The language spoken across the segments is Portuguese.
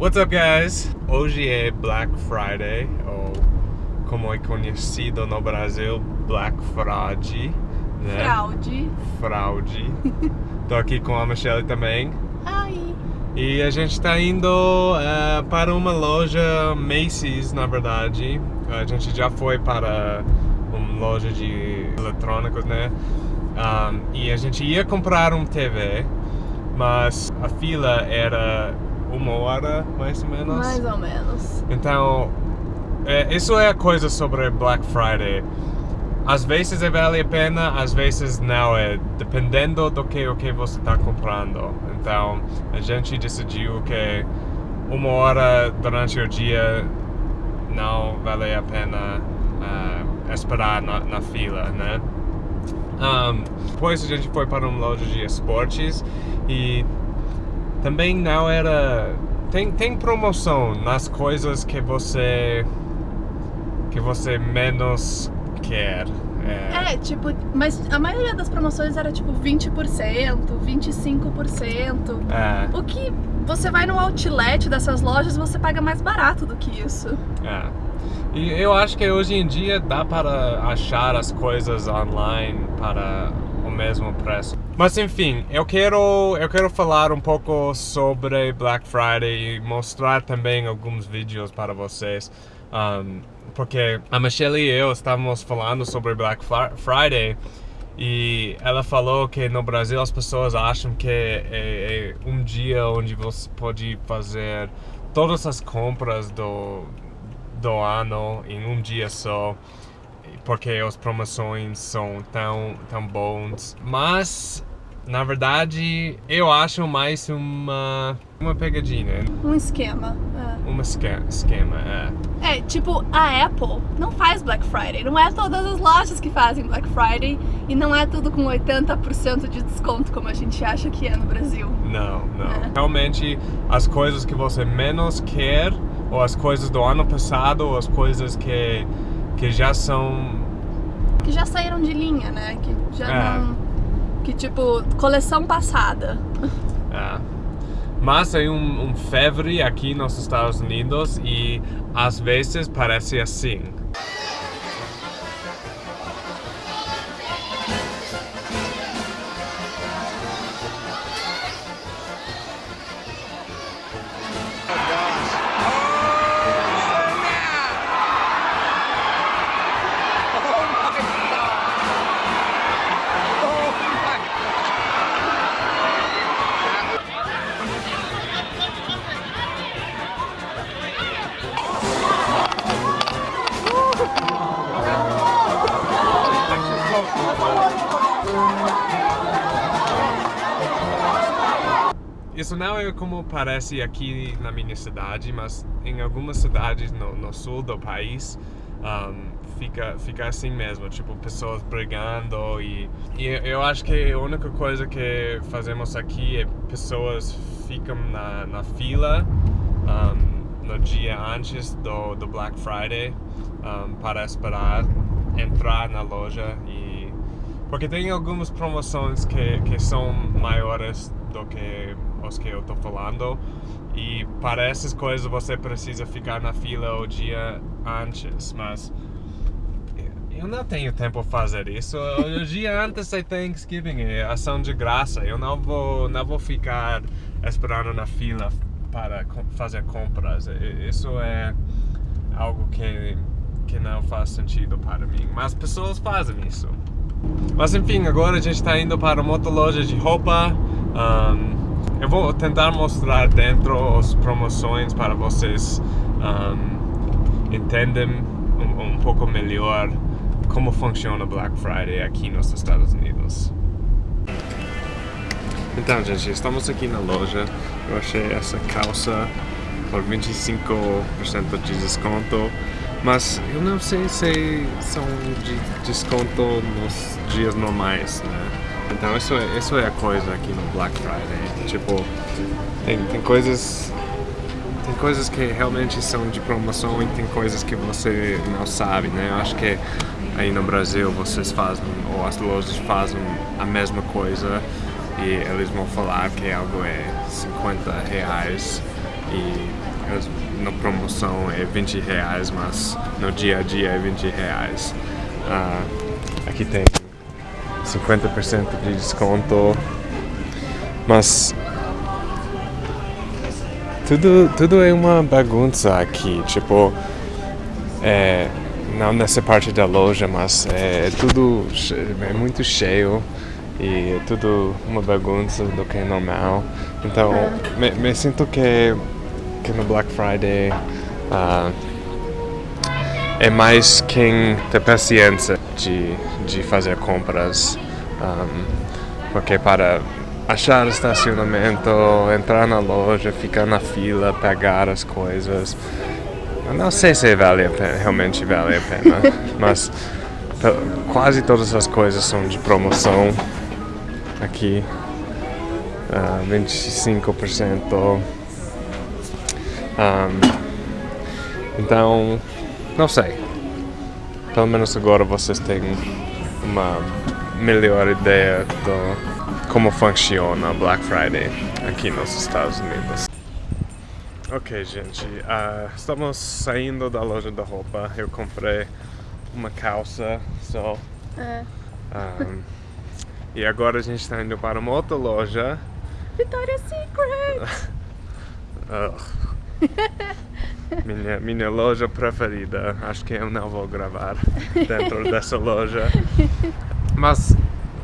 What's up, guys? Hoje é Black Friday, ou como é conhecido no Brasil, Black Fraude, né? Fraude. Fraude. Tô aqui com a Michelle também. Ai. E a gente está indo uh, para uma loja Macy's, na verdade. A gente já foi para uma loja de eletrônicos, né? Um, e a gente ia comprar um TV, mas a fila era uma hora, mais ou menos. Mais ou menos. Então, é, isso é a coisa sobre Black Friday. Às vezes é vale a pena, às vezes não é, dependendo do que o que você está comprando. Então, a gente decidiu que uma hora durante o dia não vale a pena uh, esperar na, na, fila, né? Um, depois a gente foi para uma loja de esportes e também não era... Tem, tem promoção nas coisas que você que você menos quer. É. é. tipo, mas a maioria das promoções era tipo 20%, 25%. É. O que você vai no outlet dessas lojas você paga mais barato do que isso. É. E eu acho que hoje em dia dá para achar as coisas online para o mesmo preço. Mas enfim, eu quero, eu quero falar um pouco sobre Black Friday e mostrar também alguns vídeos para vocês. Um, porque a Michelle e eu estávamos falando sobre Black Friday e ela falou que no Brasil as pessoas acham que é, é um dia onde você pode fazer todas as compras do, do ano em um dia só porque as promoções são tão, tão bons mas na verdade, eu acho mais uma, uma pegadinha. Um esquema. É. Um esquema, esquema, é. É, tipo, a Apple não faz Black Friday. Não é todas as lojas que fazem Black Friday e não é tudo com 80% de desconto como a gente acha que é no Brasil. Não, não. É. Realmente, as coisas que você menos quer, ou as coisas do ano passado, ou as coisas que, que já são... Que já saíram de linha, né? Que já é. não que tipo, coleção passada. É. Mas tem um, um febre aqui nos Estados Unidos e às vezes parece assim. Isso não é como parece aqui na minha cidade, mas em algumas cidades no, no sul do país um, fica, fica assim mesmo, tipo pessoas brigando e, e eu acho que a única coisa que fazemos aqui é pessoas ficam na, na fila um, no dia antes do, do Black Friday um, para esperar entrar na loja e porque tem algumas promoções que, que são maiores do que os que eu tô falando e para essas coisas você precisa ficar na fila o dia antes, mas eu não tenho tempo para fazer isso. O dia antes é Thanksgiving, é ação de graça. Eu não vou, não vou ficar esperando na fila para fazer compras. Isso é algo que, que não faz sentido para mim. Mas pessoas fazem isso. Mas enfim, agora a gente está indo para uma outra loja de roupa. Um, eu vou tentar mostrar dentro as promoções para vocês um, entendem um, um, pouco melhor como funciona Black Friday aqui nos Estados Unidos. Então, gente, estamos aqui na loja. Eu achei essa calça por 25% de desconto. Mas eu não sei se são de desconto nos dias normais, né? Então isso é, isso é a coisa aqui no Black Friday. Tipo, tem, tem coisas. Tem coisas que realmente são de promoção e tem coisas que você não sabe, né? Eu acho que aí no Brasil vocês fazem, ou as lojas fazem a mesma coisa e eles vão falar que algo é 50 reais e na promoção é 20 reais, mas no dia a dia é 20 reais. Ah, aqui tem 50% de desconto, mas tudo, tudo é uma bagunça aqui, tipo, é, não nessa parte da loja, mas é tudo é muito cheio e é tudo uma bagunça do que é normal. Então, me, me sinto que, que no Black Friday uh, é mais quem tem paciência de, de fazer compras, um, porque para achar estacionamento, entrar na loja, ficar na fila, pegar as coisas. Eu não sei se vale a pena, realmente vale a pena, mas quase todas as coisas são de promoção aqui. Uh, 25%. Um, então, não sei. Pelo menos agora vocês têm uma melhor ideia do como funciona Black Friday aqui nos Estados Unidos. Ok, gente, uh, estamos saindo da loja da roupa. Eu comprei uma calça só. É. Um, e agora a gente está indo para uma outra loja. Victoria's Secret! minha, minha loja preferida. Acho que eu não vou gravar dentro dessa loja. Mas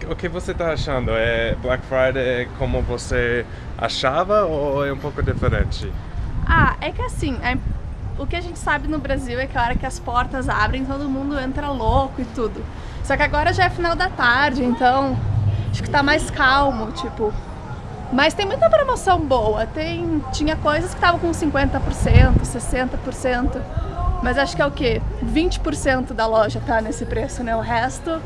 o que você está achando? É Black Friday como você achava ou é um pouco diferente? Ah, é que assim, é, o que a gente sabe no Brasil é que a hora que as portas abrem, todo mundo entra louco e tudo. Só que agora já é final da tarde, então acho que tá mais calmo, tipo... Mas tem muita promoção boa, tem, tinha coisas que estavam com 50%, 60%, mas acho que é o quê? 20% da loja tá nesse preço, né? O resto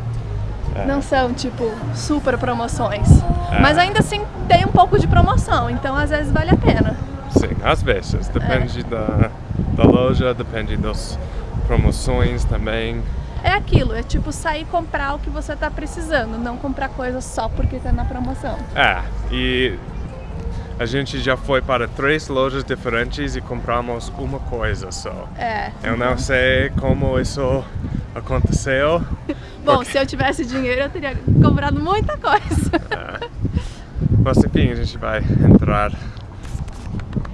é. Não são, tipo, super promoções. É. Mas ainda assim tem um pouco de promoção, então às vezes vale a pena. Sim, às vezes. Depende é. da, da loja, depende das promoções também. É aquilo, é tipo sair comprar o que você tá precisando, não comprar coisas só porque tá na promoção. É, e a gente já foi para três lojas diferentes e compramos uma coisa só. É. Eu não sei como isso aconteceu. Bom, porque... se eu tivesse dinheiro eu teria comprado muita coisa. É. Mas enfim, a gente vai entrar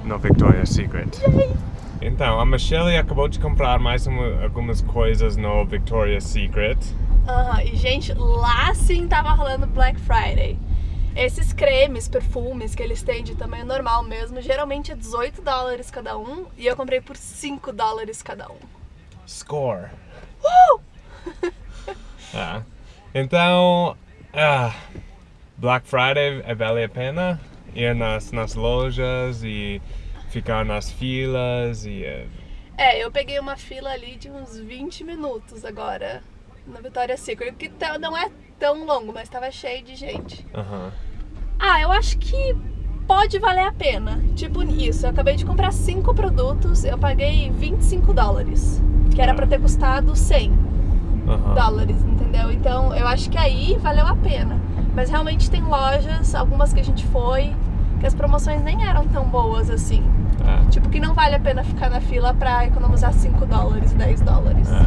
no Victoria's Secret. Yay. Então, a Michelle acabou de comprar mais uma, algumas coisas no Victoria's Secret. Aham, e gente, lá sim tava rolando Black Friday. Esses cremes, perfumes que eles têm de tamanho normal mesmo, geralmente é 18 dólares cada um e eu comprei por 5 dólares cada um. Score! Uh! ah. Então, ah, Black Friday é vale a pena ir nas, nas lojas e ficar nas filas e... É, é eu peguei uma fila ali de uns 20 minutos agora na Vitória Secret, que tá, não é tão longo, mas estava cheio de gente. Uhum. Ah, eu acho que pode valer a pena. Tipo isso, eu acabei de comprar cinco produtos, eu paguei 25 dólares, que era para ter custado 100 uhum. dólares, entendeu? Então eu acho que aí valeu a pena. Mas realmente tem lojas, algumas que a gente foi, que as promoções nem eram tão boas assim. É. Tipo, que não vale a pena ficar na fila pra economizar 5 dólares, 10 dólares. É.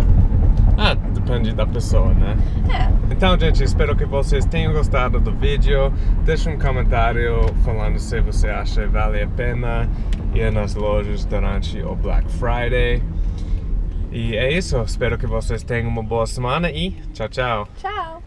Ah, depende da pessoa, né? É. Então, gente, espero que vocês tenham gostado do vídeo. Deixe um comentário falando se você acha que vale a pena ir nas lojas durante o Black Friday. E é isso, espero que vocês tenham uma boa semana e tchau, tchau. Tchau.